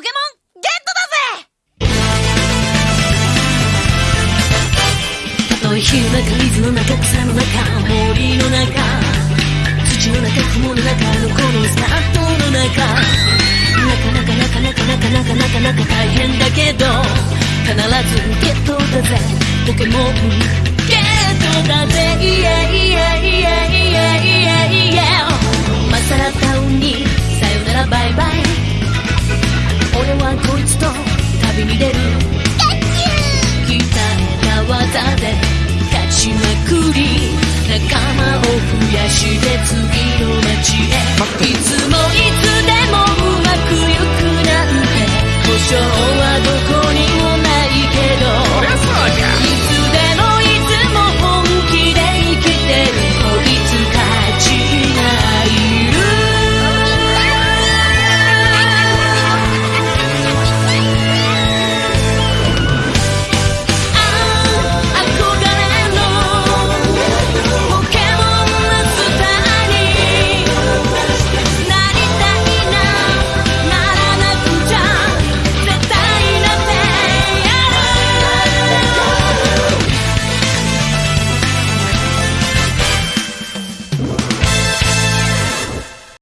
ポケモンゲットだぜ。たとえ火の中水の中草の中森の中土の中雲の中のこのスタートの中なかなかなかなかなかなかなかなか大変だけど必ずゲットだぜポケモン俺はこいつと旅に出る。鍛えた技で勝ちまくり。仲間を増やして